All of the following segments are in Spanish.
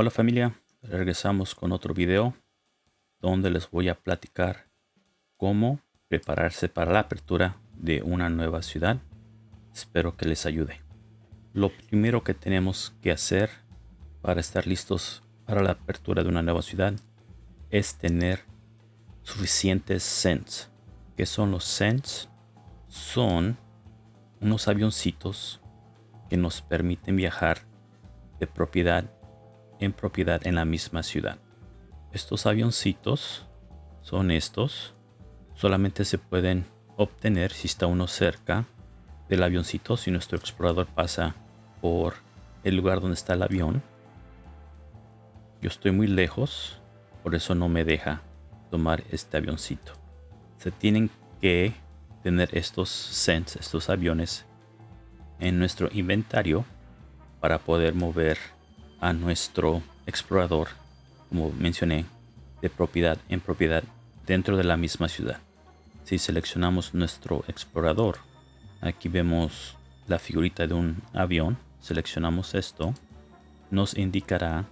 Hola familia, regresamos con otro video donde les voy a platicar cómo prepararse para la apertura de una nueva ciudad. Espero que les ayude. Lo primero que tenemos que hacer para estar listos para la apertura de una nueva ciudad es tener suficientes cents. ¿Qué son los cents? Son unos avioncitos que nos permiten viajar de propiedad en propiedad en la misma ciudad. Estos avioncitos son estos. Solamente se pueden obtener si está uno cerca del avioncito, si nuestro explorador pasa por el lugar donde está el avión. Yo estoy muy lejos, por eso no me deja tomar este avioncito. Se tienen que tener estos sens, estos aviones en nuestro inventario para poder mover a nuestro explorador, como mencioné, de propiedad en propiedad dentro de la misma ciudad. Si seleccionamos nuestro explorador, aquí vemos la figurita de un avión, seleccionamos esto, nos indicará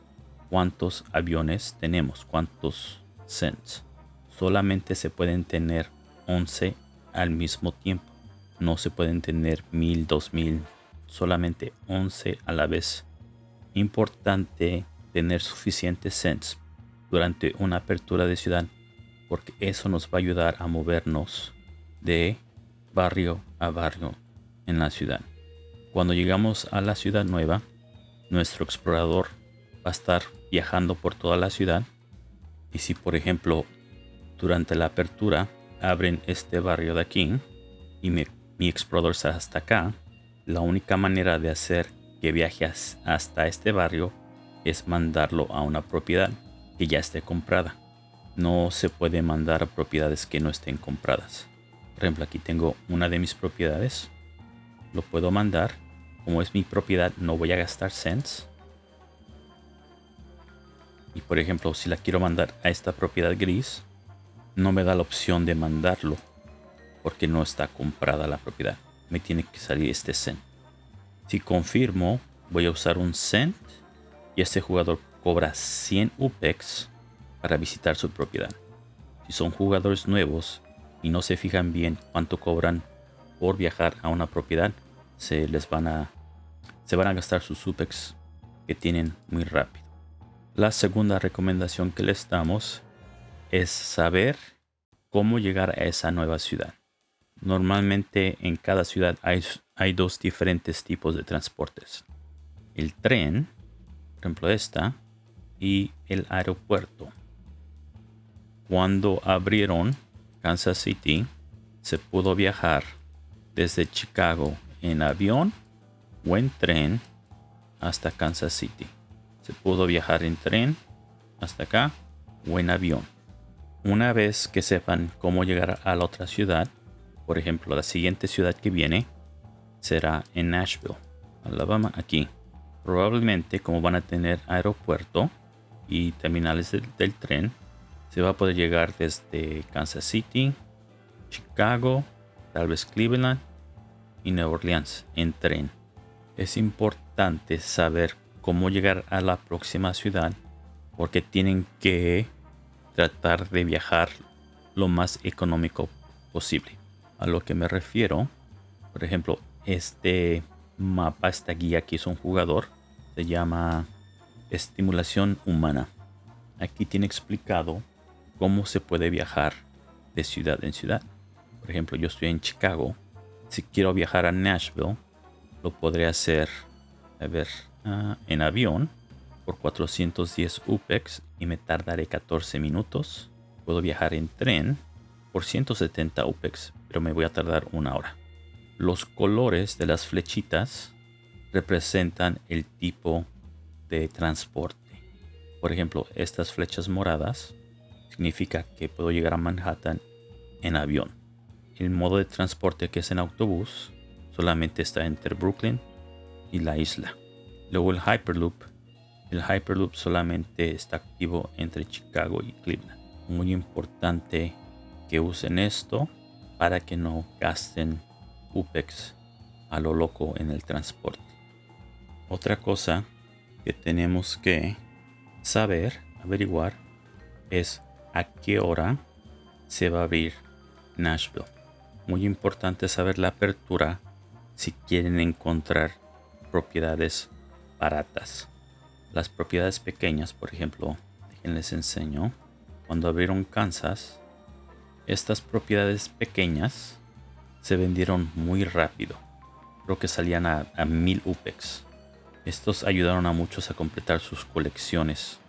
cuántos aviones tenemos, cuántos cents. Solamente se pueden tener 11 al mismo tiempo. No se pueden tener 1000, 2000, solamente 11 a la vez. Importante tener suficientes cents durante una apertura de ciudad porque eso nos va a ayudar a movernos de barrio a barrio en la ciudad. Cuando llegamos a la ciudad nueva, nuestro explorador va a estar viajando por toda la ciudad y si por ejemplo durante la apertura abren este barrio de aquí y mi, explorador está hasta acá, la única manera de hacer que viaje hasta este barrio es mandarlo a una propiedad que ya esté comprada. No se puede mandar a propiedades que no estén compradas. Por ejemplo, aquí tengo una de mis propiedades. Lo puedo mandar. Como es mi propiedad, no voy a gastar cents. Y por ejemplo, si la quiero mandar a esta propiedad gris, no me da la opción de mandarlo porque no está comprada la propiedad. Me tiene que salir este cent. Si confirmo, voy a usar un cent y este jugador cobra 100 UPEX para visitar su propiedad. Si son jugadores nuevos y no se fijan bien cuánto cobran por viajar a una propiedad, se les van a se van a gastar sus UPEX que tienen muy rápido. La segunda recomendación que les damos es saber cómo llegar a esa nueva ciudad. Normalmente en cada ciudad hay, hay dos diferentes tipos de transportes. El tren, por ejemplo esta, y el aeropuerto. Cuando abrieron Kansas City, se pudo viajar desde Chicago en avión o en tren hasta Kansas City. Se pudo viajar en tren hasta acá o en avión. Una vez que sepan cómo llegar a la otra ciudad, por ejemplo, la siguiente ciudad que viene será en Nashville, Alabama, aquí. Probablemente como van a tener aeropuerto y terminales del, tren, se va a poder llegar desde Kansas City, Chicago, tal vez Cleveland y Nueva Orleans en tren. Es importante saber cómo llegar a la próxima ciudad porque tienen que tratar de viajar lo más económico posible. A lo que me refiero, por ejemplo, este mapa, esta guía que es un jugador, se llama Estimulación Humana. Aquí tiene explicado cómo se puede viajar de ciudad en ciudad. Por ejemplo, yo estoy en Chicago. Si quiero viajar a Nashville, lo podré hacer, a ver, ah, en avión por 410 UPEX y me tardaré 14 minutos. Puedo viajar en tren por 170 UPEX, pero me voy a tardar una hora. Los colores de las flechitas representan el tipo de transporte. Por ejemplo, estas flechas moradas significa que puedo llegar a Manhattan en avión. El modo de transporte que es en autobús solamente está entre Brooklyn y la isla. Luego el Hyperloop el Hyperloop solamente está activo entre Chicago y Cleveland. Muy importante que usen esto para que no gasten UPEX a lo loco en el transporte. Otra cosa que tenemos que saber, averiguar, es a qué hora se va a abrir Nashville. Muy importante saber la apertura si quieren encontrar propiedades baratas. Las propiedades pequeñas, por ejemplo, les enseño. Cuando abrieron Kansas, estas propiedades pequeñas se vendieron muy rápido. Creo que salían a, a mil UPEX. Estos ayudaron a muchos a completar sus colecciones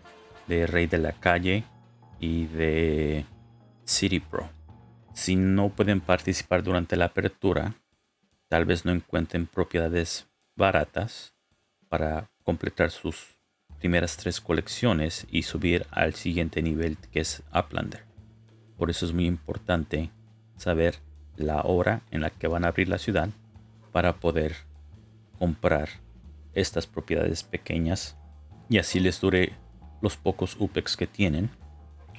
de Rey de la Calle y de City Pro. Si no pueden participar durante la apertura, tal vez no encuentren propiedades baratas para completar sus primeras tres colecciones y subir al siguiente nivel que es Uplander. Por eso es muy importante saber la hora en la que van a abrir la ciudad para poder comprar estas propiedades pequeñas y así les dure los pocos UPEX que tienen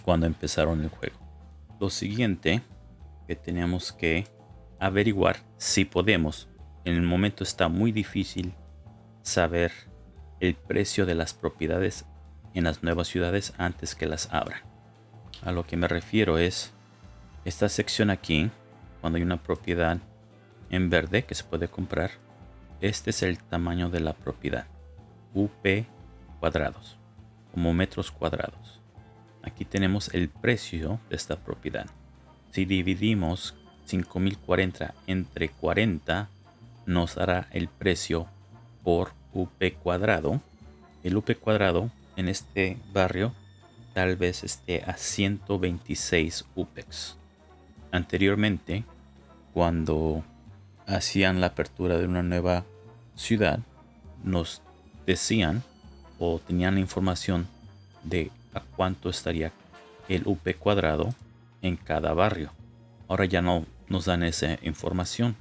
cuando empezaron el juego. Lo siguiente que tenemos que averiguar si podemos. En el momento está muy difícil saber el precio de las propiedades en las nuevas ciudades antes que las abran. A lo que me refiero es esta sección aquí, cuando hay una propiedad en verde que se puede comprar, este es el tamaño de la propiedad, UP cuadrados, como metros cuadrados. Aquí tenemos el precio de esta propiedad. Si dividimos 5040 entre 40, nos dará el precio por UP cuadrado. El UP cuadrado en este barrio tal vez esté a 126 UPEX. Anteriormente, cuando hacían la apertura de una nueva ciudad, nos decían o tenían información de a cuánto estaría el UP cuadrado en cada barrio. Ahora ya no nos dan esa información.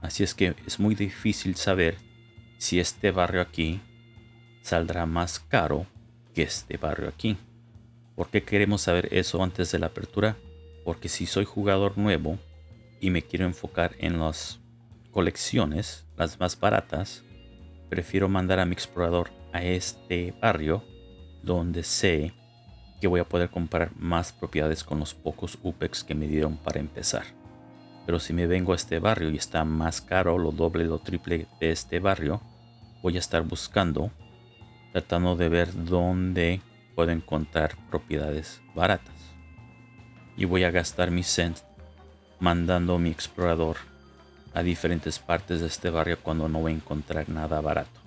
Así es que es muy difícil saber si este barrio aquí saldrá más caro que este barrio aquí. ¿Por qué queremos saber eso antes de la apertura? Porque si soy jugador nuevo y me quiero enfocar en las colecciones, las más baratas, prefiero mandar a mi explorador a este barrio donde sé que voy a poder comprar más propiedades con los pocos UPEX que me dieron para empezar. Pero si me vengo a este barrio y está más caro, lo doble, lo triple de este barrio, voy a estar buscando, tratando de ver dónde puedo encontrar propiedades baratas. Y voy a gastar mi cent mandando mi explorador a diferentes partes de este barrio cuando no voy a encontrar nada barato.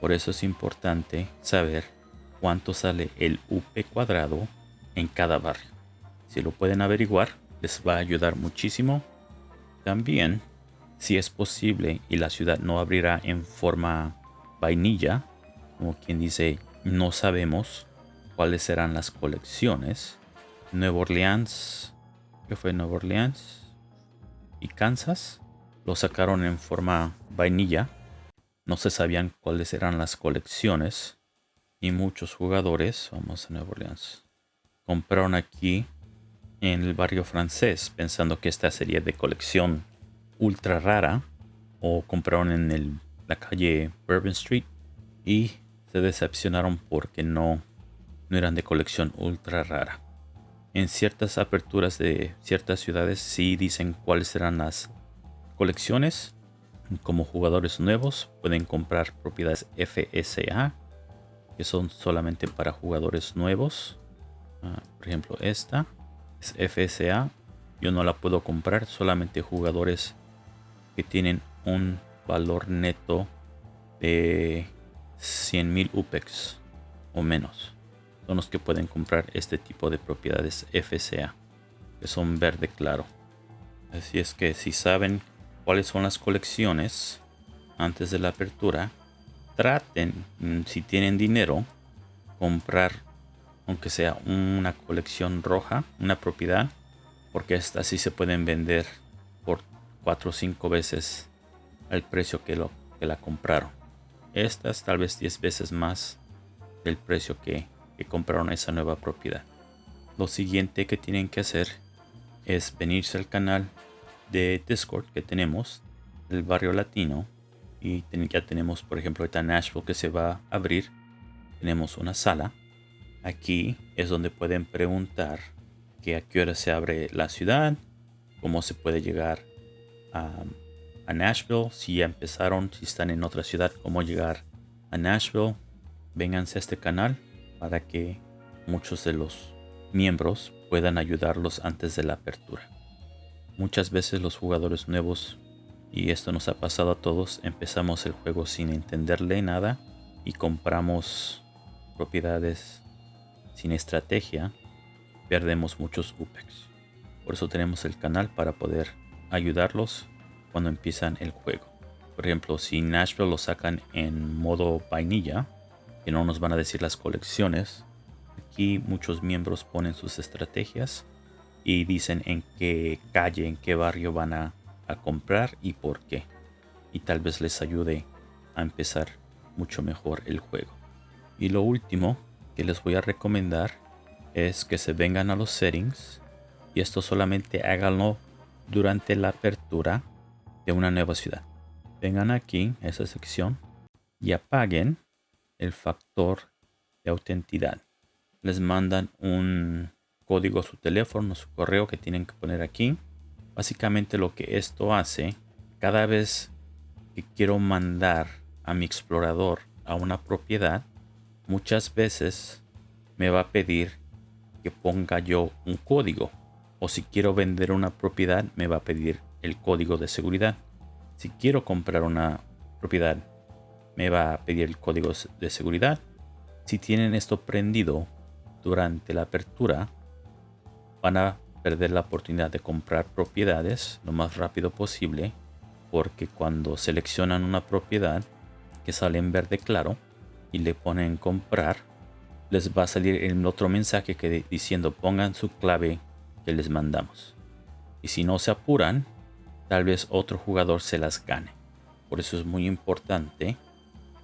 Por eso es importante saber cuánto sale el UP cuadrado en cada barrio. Si lo pueden averiguar, les va a ayudar muchísimo. También, si es posible y la ciudad no abrirá en forma vainilla, como quien dice, no sabemos cuáles serán las colecciones. Nueva Orleans, que fue Nueva Orleans y Kansas, lo sacaron en forma vainilla. No se sabían cuáles eran las colecciones y muchos jugadores, vamos a Nueva Orleans, compraron aquí en el barrio francés pensando que esta sería de colección ultra rara o compraron en la calle Bourbon Street y se decepcionaron porque no, no eran de colección ultra rara. En ciertas aperturas de ciertas ciudades sí dicen cuáles serán las colecciones. Como jugadores nuevos pueden comprar propiedades FSA que son solamente para jugadores nuevos. Ah, por ejemplo, esta es FSA. Yo no la puedo comprar, solamente jugadores que tienen un valor neto de 100.000 UPEX o menos. Son los que pueden comprar este tipo de propiedades FSA, que son verde claro. Así es que si saben cuáles son las colecciones antes de la apertura, traten, mm, si tienen dinero, comprar, aunque sea una colección roja, una propiedad, porque estas sí se pueden vender por 4 o 5 veces el precio que, lo, que la compraron. Estas tal vez 10 veces más del precio que, que compraron esa nueva propiedad. Lo siguiente que tienen que hacer es venirse al canal de Discord que tenemos, el barrio latino, y ya tenemos por ejemplo esta Nashville que se va a abrir tenemos una sala Aquí es donde pueden preguntar que a qué hora se abre la ciudad, cómo se puede llegar a, a Nashville, si ya empezaron, si están en otra ciudad, cómo llegar a Nashville. Vénganse a este canal para que muchos de los miembros puedan ayudarlos antes de la apertura. Muchas veces los jugadores nuevos, y esto nos ha pasado a todos, empezamos el juego sin entenderle nada y compramos propiedades sin estrategia, perdemos muchos UPEX. Por eso tenemos el canal para poder ayudarlos cuando empiezan el juego. Por ejemplo, si Nashville lo sacan en modo vainilla, que no nos van a decir las colecciones, aquí muchos miembros ponen sus estrategias y dicen en qué calle, en qué barrio van a, comprar y por qué. Y tal vez les ayude a empezar mucho mejor el juego. Y lo último que les voy a recomendar es que se vengan a los settings y esto solamente háganlo durante la apertura de una nueva ciudad. Vengan aquí a esa sección y apaguen el factor de autenticidad. Les mandan un código a su teléfono, a su correo que tienen que poner aquí. Básicamente lo que esto hace, cada vez que quiero mandar a mi explorador a una propiedad, muchas veces me va a pedir que ponga yo un código. O si quiero vender una propiedad, me va a pedir el código de seguridad. Si quiero comprar una propiedad, me va a pedir el código de seguridad. Si tienen esto prendido durante la apertura, van a perder la oportunidad de comprar propiedades lo más rápido posible porque cuando seleccionan una propiedad que sale en verde claro y le ponen comprar les va a salir el otro mensaje que diciendo pongan su clave que les mandamos y si no se apuran tal vez otro jugador se las gane por eso es muy importante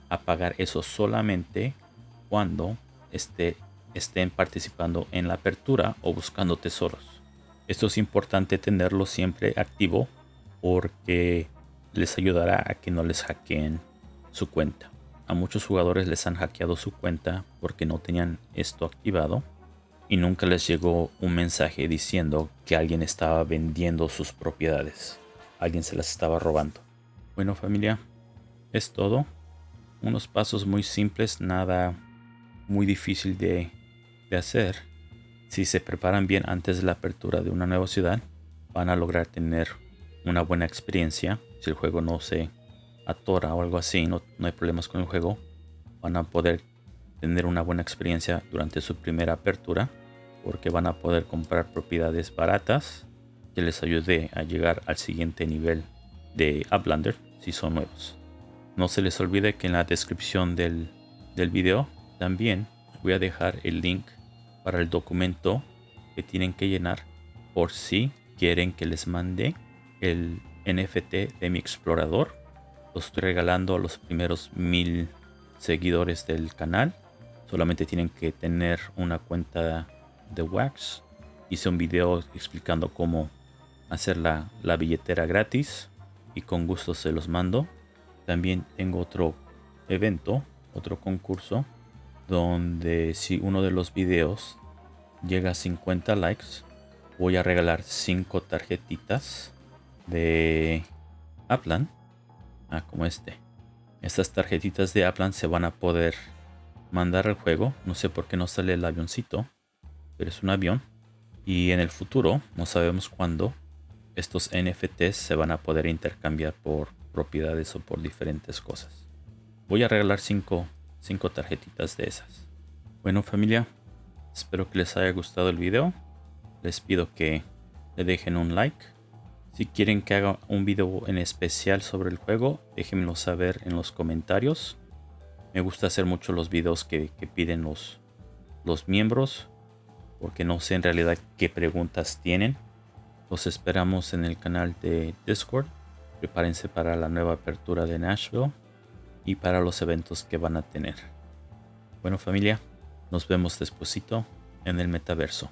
apagar eso solamente cuando esté, estén participando en la apertura o buscando tesoros. Esto es importante tenerlo siempre activo porque les ayudará a que no les hackeen su cuenta. A muchos jugadores les han hackeado su cuenta porque no tenían esto activado y nunca les llegó un mensaje diciendo que alguien estaba vendiendo sus propiedades. Alguien se las estaba robando. Bueno familia, es todo unos pasos muy simples, nada muy difícil de, hacer. Si se preparan bien antes de la apertura de una nueva ciudad, van a lograr tener una buena experiencia. Si el juego no se atora o algo así, no, no hay problemas con el juego, van a poder tener una buena experiencia durante su primera apertura porque van a poder comprar propiedades baratas que les ayude a llegar al siguiente nivel de Uplander si son nuevos. No se les olvide que en la descripción del, del video también voy a dejar el link para el documento que tienen que llenar por si quieren que les mande el NFT de mi explorador. Lo estoy regalando a los primeros mil seguidores del canal. Solamente tienen que tener una cuenta de Wax. Hice un video explicando cómo hacer la, la billetera gratis y con gusto se los mando. También tengo otro evento, otro concurso, donde si uno de los videos llega a 50 likes, voy a regalar 5 tarjetitas de Aplan. Ah, como este. Estas tarjetitas de Aplan se van a poder mandar al juego. No sé por qué no sale el avioncito, pero es un avión. Y en el futuro, no sabemos cuándo, estos NFTs se van a poder intercambiar por propiedades o por diferentes cosas. Voy a regalar 5 cinco, tarjetitas de esas. Bueno familia, espero que les haya gustado el video. Les pido que le dejen un like. Si quieren que haga un video en especial sobre el juego, déjenmelo saber en los comentarios. Me gusta hacer mucho los videos que, que piden los, los miembros, porque no sé en realidad qué preguntas tienen. Los esperamos en el canal de Discord prepárense para la nueva apertura de Nashville y para los eventos que van a tener. Bueno familia, nos vemos despuesito en el metaverso.